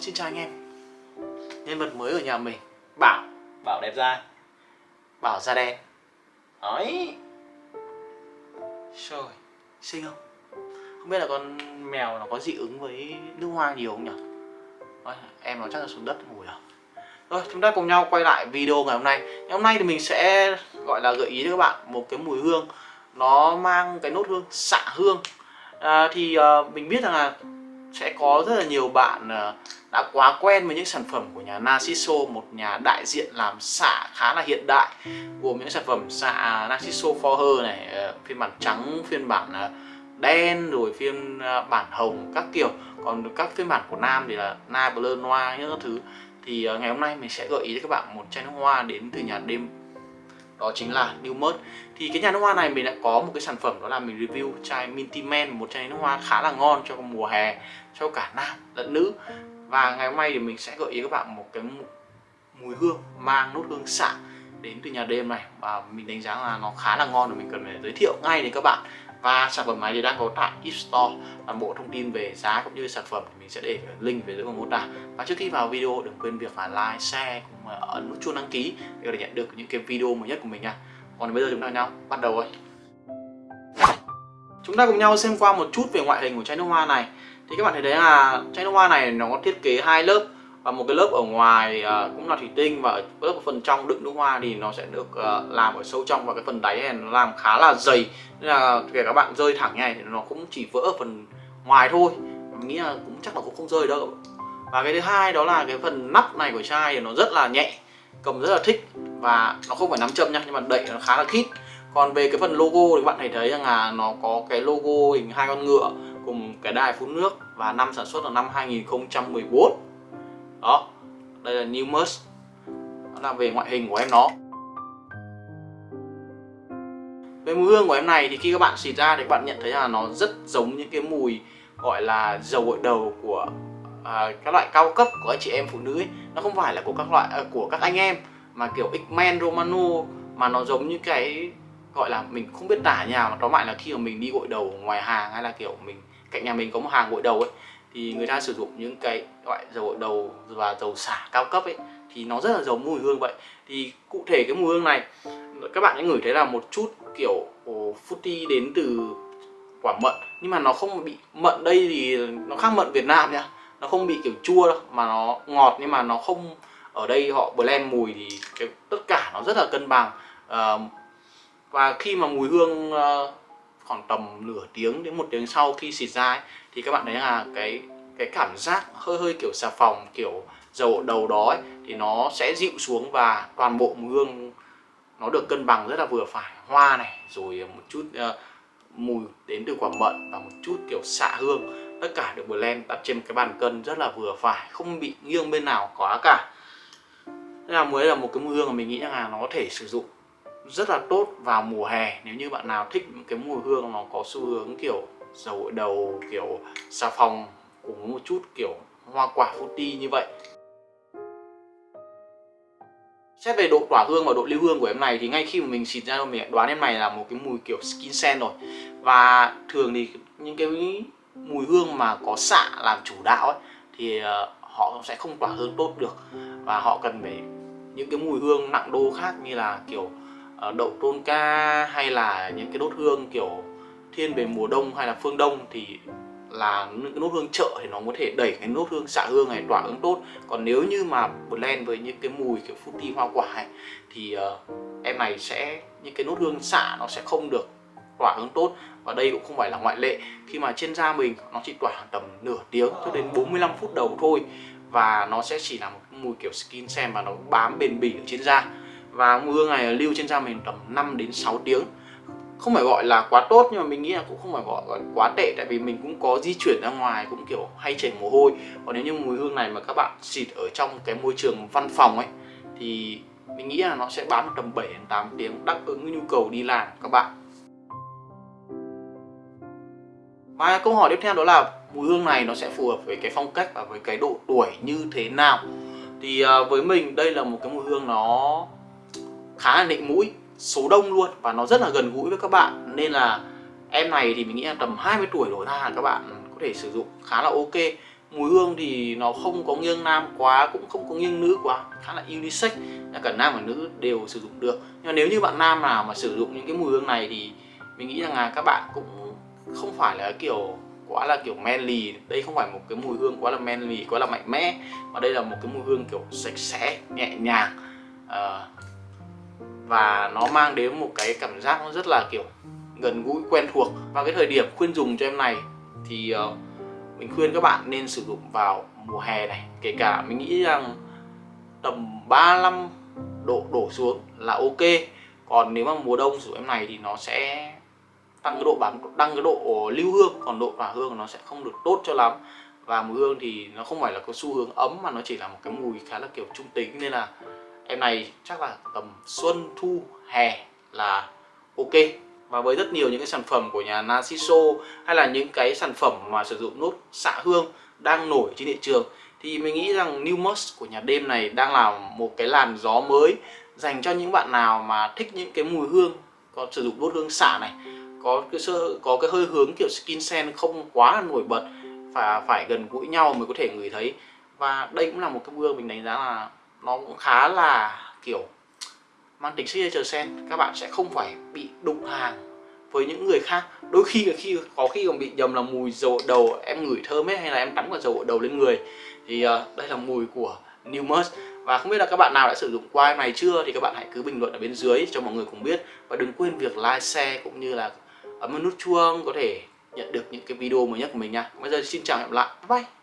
xin chào anh em. Nhân vật mới ở nhà mình. Bảo. Bảo đẹp da. Bảo da đen. Đấy Trời Xinh không? Không biết là con mèo nó có dị ứng với nước hoa nhiều không nhỉ? Đấy, Em nó chắc là xuống đất ngồi à? Rồi chúng ta cùng nhau quay lại video ngày hôm nay. Ngày hôm nay thì mình sẽ gọi là gợi ý cho các bạn một cái mùi hương. Nó mang cái nốt hương xạ hương. À, Thì uh, mình biết rằng là sẽ có rất là nhiều bạn uh, đã quá quen với những sản phẩm của nhà Narciso, một nhà đại diện làm xạ khá là hiện đại, gồm những sản phẩm xạ Narciso Forher này ờ, phiên bản trắng, phiên bản ờ, đen, rồi phiên ờ, bản hồng, các kiểu. Còn các phiên bản của nam thì là na bleu noir, những thứ. Thì ngày hôm nay mình sẽ gợi ý cho các bạn một chai nước hoa đến từ nhà đêm. Đó chính là New Mert thì cái nhà nước hoa này mình đã có một cái sản phẩm đó là mình review chai Minty Man, một chai nước hoa khá là ngon cho mùa hè, cho cả nam lẫn nữ và ngày hôm nay thì mình sẽ gợi ý các bạn một cái mùi hương mang nốt hương xạ đến từ nhà đêm này. Và mình đánh giá là nó khá là ngon và mình cần phải giới thiệu ngay đến các bạn. Và sản phẩm này thì đang có tại Eat Store. Toàn bộ thông tin về giá cũng như sản phẩm thì mình sẽ để link về dưới phần mô tả. Và trước khi vào video đừng quên việc là like, share cũng ấn nút chuông đăng ký để có thể nhận được những cái video mới nhất của mình nha. Còn bây giờ chúng ta nhau bắt đầu rồi. Chúng ta cùng nhau xem qua một chút về ngoại hình của chai nước hoa này thì các bạn thấy đấy là chai nước hoa này nó có thiết kế hai lớp. Và một cái lớp ở ngoài uh, cũng là thủy tinh và lớp ở phần trong đựng nước hoa thì nó sẽ được uh, làm ở sâu trong. Và cái phần đáy này nó làm khá là dày. Nên là kể các bạn rơi thẳng như này thì nó cũng chỉ vỡ ở phần ngoài thôi. Mình nghĩ là cũng chắc là cũng không rơi đâu. Và cái thứ hai đó là cái phần nắp này của chai thì nó rất là nhẹ cầm rất là thích. Và nó không phải nắm châm nha nhưng mà đẩy nó khá là khít. Còn về cái phần logo thì các bạn thấy thấy rằng là nó có cái logo hình hai con ngựa cùng cái đài phun nước và năm sản xuất là năm 2014 đó đây là New đó là về ngoại hình của em nó. Về mùi hương của em này thì khi các bạn xịt ra thì các bạn nhận thấy là nó rất giống những cái mùi gọi là dầu gội đầu của à, các loại cao cấp của anh chị em phụ nữ ấy. nó không phải là của các loại à, của các anh em mà kiểu X-Men Romano mà nó giống như cái gọi là mình không biết tả nhà mà tóm lại là khi mà mình đi gội đầu ngoài hàng hay là kiểu mình cạnh nhà mình có một hàng gội đầu ấy thì người ta sử dụng những cái loại dầu gội đầu và dầu xả cao cấp ấy thì nó rất là giống mùi hương vậy. Thì cụ thể cái mùi hương này các bạn sẽ ngửi thấy là một chút kiểu oh, fruity đến từ quả mận. Nhưng mà nó không bị mận đây thì nó khác mận Việt Nam nhá nó không bị kiểu chua đâu mà nó ngọt nhưng mà nó không ở đây họ blend mùi thì cái, tất cả nó rất là cân bằng. Uh, và khi mà mùi hương uh, khoảng tầm nửa tiếng đến một tiếng sau khi xịt ra ấy, thì các bạn thấy là cái cái cảm giác hơi hơi kiểu xà phòng kiểu dầu đầu đó ấy, thì nó sẽ dịu xuống và toàn bộ mùi hương nó được cân bằng rất là vừa phải. Hoa này rồi một chút uh, mùi đến từ quả mận và một chút kiểu xạ hương tất cả được blend đặt trên một cái bàn cân rất là vừa phải không bị nghiêng bên nào quá cả. Thế là mới là một cái mùi hương mà mình nghĩ là nó có thể sử dụng rất là tốt vào mùa hè. Nếu như bạn nào thích những cái mùi hương nó có xu hướng kiểu dầu gội đầu kiểu xà phòng cùng một chút kiểu hoa quả fruity như vậy. Xét về độ tỏa hương và độ lưu hương của em này thì ngay khi mà mình xịt ra mình đoán em này là một cái mùi kiểu skin scent rồi. Và thường thì những cái mùi hương mà có xạ làm chủ đạo ấy thì ờ, họ sẽ không tỏa hương tốt được. Và họ cần phải những cái mùi hương nặng đô khác như là kiểu uh, Ờ, đậu tôn ca hay là những cái đốt hương kiểu thiên về mùa đông hay là phương đông thì là những cái nốt hương chợ thì nó có thể đẩy cái nốt hương xạ hương này tỏa hương tốt. Còn nếu như mà blend với những cái mùi kiểu fruity hoa quả này thì uh, em này sẽ những cái nốt hương xạ nó sẽ không được tỏa hương tốt. Và đây cũng không phải là ngoại lệ. Khi mà trên da mình nó chỉ tỏa tầm nửa tiếng cho đến 45 phút đầu thôi. Và nó sẽ chỉ là một mùi kiểu skin xem và nó bám bền bỉ ở trên da và mùi hương này lưu trên da mình tầm 5 đến 6 tiếng. Không phải gọi là quá tốt nhưng mà mình nghĩ là cũng không phải gọi, gọi quá tệ. Tại vì mình cũng có di chuyển ra ngoài cũng kiểu hay chảy mồ hôi. Còn nếu như mùi hương này mà các bạn xịt ở trong cái môi trường văn phòng ấy thì mình nghĩ là nó sẽ bán được tầm 7 đến 8 tiếng đáp ứng nhu cầu đi làm các bạn. Và câu hỏi tiếp theo đó là mùi hương này nó sẽ phù hợp với cái phong cách và với cái độ tuổi như thế nào? Thì à, với mình đây là một cái mùi hương nó khá là nịnh mũi số đông luôn và nó rất là gần gũi với các bạn. Nên là em này thì mình nghĩ là tầm 20 tuổi đổ ra là các bạn có thể sử dụng khá là ok. Mùi hương thì nó không có nghiêng nam quá cũng không có nghiêng nữ quá khá là unisex cả nam và nữ đều sử dụng được. Nhưng mà nếu như bạn nam nào mà sử dụng những cái mùi hương này thì mình nghĩ rằng là các bạn cũng không phải là kiểu quá là kiểu manly. Đây không phải một cái mùi hương quá là manly quá là mạnh mẽ mà đây là một cái mùi hương kiểu sạch sẽ nhẹ nhàng. Uh, và nó mang đến một cái cảm giác nó rất là kiểu gần gũi quen thuộc. Và cái thời điểm khuyên dùng cho em này thì uh, mình khuyên các bạn nên sử dụng vào mùa hè này. Kể cả mình nghĩ rằng tầm 35 độ đổ xuống là ok. Còn nếu mà mùa đông sử dụng em này thì nó sẽ tăng cái độ bám tăng cái độ lưu hương. Còn độ tỏa hương nó sẽ không được tốt cho lắm. Và mùi hương thì nó không phải là có xu hướng ấm mà nó chỉ là một cái mùi khá là kiểu trung tính. Nên là em này chắc là tầm xuân, thu, hè là ok. Và với rất nhiều những cái sản phẩm của nhà Narciso hay là những cái sản phẩm mà sử dụng nốt xạ hương đang nổi trên thị trường, thì mình nghĩ rằng New Must của nhà đêm này đang là một cái làn gió mới dành cho những bạn nào mà thích những cái mùi hương, có sử dụng đốt hương xạ này, có cái sơ, có cái hơi hướng kiểu skin scent không quá là nổi bật, và phải gần gũi nhau mới có thể ngửi thấy. Và đây cũng là một cái hương mình đánh giá là nó cũng khá là kiểu mang tính signature sen các bạn sẽ không phải bị đụng hàng với những người khác. Đôi khi là khi có khi còn bị nhầm là mùi dầu đầu em ngửi thơm ấy hay là em tắm cả dầu đầu lên người. Thì uh, đây là mùi của New Must và không biết là các bạn nào đã sử dụng qua em này chưa? Thì các bạn hãy cứ bình luận ở bên dưới cho mọi người cùng biết. Và đừng quên việc like, share cũng như là ấn nút chuông có thể nhận được những cái video mới nhất của mình nha. Bây giờ xin chào hẹn gặp lại. Bye, bye.